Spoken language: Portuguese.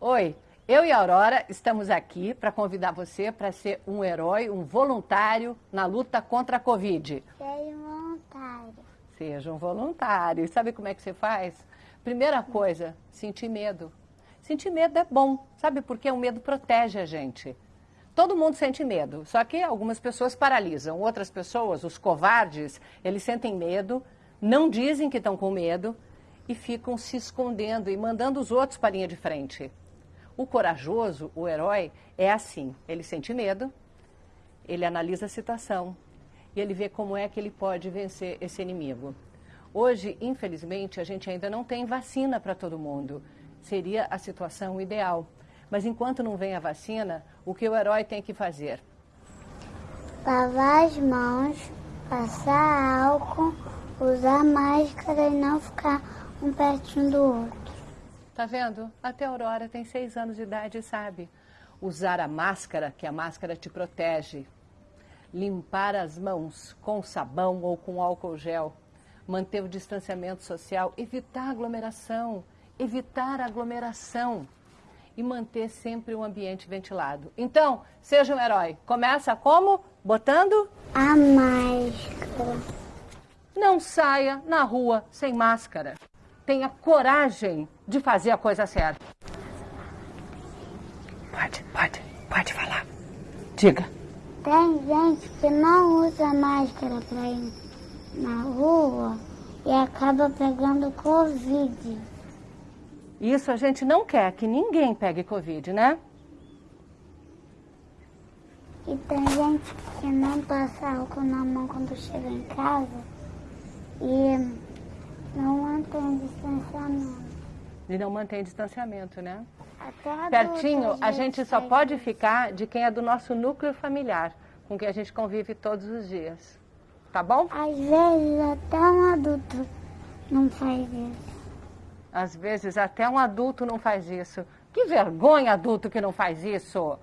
Oi, eu e a Aurora estamos aqui para convidar você para ser um herói, um voluntário na luta contra a Covid. Seja um voluntário. Seja um voluntário. E sabe como é que você faz? Primeira coisa, sentir medo. Sentir medo é bom, sabe? Porque o medo protege a gente. Todo mundo sente medo, só que algumas pessoas paralisam. Outras pessoas, os covardes, eles sentem medo, não dizem que estão com medo e ficam se escondendo e mandando os outros para a linha de frente. O corajoso, o herói, é assim: ele sente medo, ele analisa a situação e ele vê como é que ele pode vencer esse inimigo. Hoje, infelizmente, a gente ainda não tem vacina para todo mundo. Seria a situação ideal. Mas enquanto não vem a vacina, o que o herói tem que fazer? Lavar as mãos, passar álcool, usar máscara e não ficar um pertinho do outro. Tá vendo? Até a Aurora tem seis anos de idade e sabe. Usar a máscara, que a máscara te protege. Limpar as mãos com sabão ou com álcool gel. Manter o distanciamento social. Evitar aglomeração. Evitar aglomeração. E manter sempre o ambiente ventilado. Então, seja um herói. Começa como? Botando? A máscara. Não saia na rua sem máscara tenha coragem de fazer a coisa certa. Pode, pode, pode falar. Diga. Tem gente que não usa máscara para ir na rua e acaba pegando Covid. Isso a gente não quer que ninguém pegue Covid, né? E tem gente que não passa álcool na mão quando chega em casa e não mantém distanciamento. E não mantém distanciamento, né? Até Pertinho, a gente só pode ficar de quem é do nosso núcleo familiar, com quem a gente convive todos os dias. Tá bom? Às vezes até um adulto não faz isso. Às vezes até um adulto não faz isso. Que vergonha adulto que não faz isso!